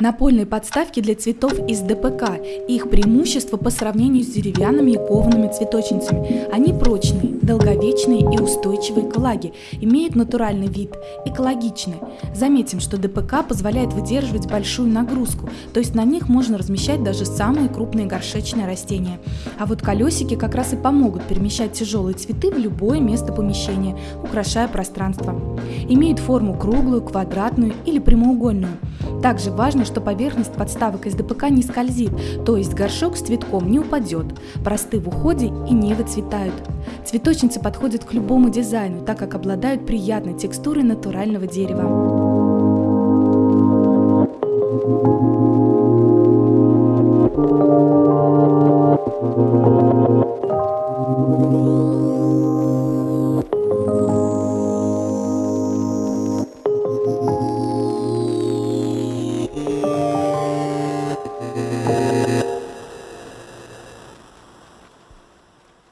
Напольные подставки для цветов из ДПК. Их преимущество по сравнению с деревянными и коваными цветочницами. Они прочные, долговечные и устойчивые к влаге, имеют натуральный вид, экологичны. Заметим, что ДПК позволяет выдерживать большую нагрузку, то есть на них можно размещать даже самые крупные горшечные растения. А вот колесики как раз и помогут перемещать тяжелые цветы в любое место помещения, украшая пространство. Имеют форму круглую, квадратную или прямоугольную. Также важно, что поверхность подставок из ДПК не скользит, то есть горшок с цветком не упадет, просты в уходе и не выцветают. Цветочницы подходят к любому дизайну, так как обладают приятной текстурой натурального дерева.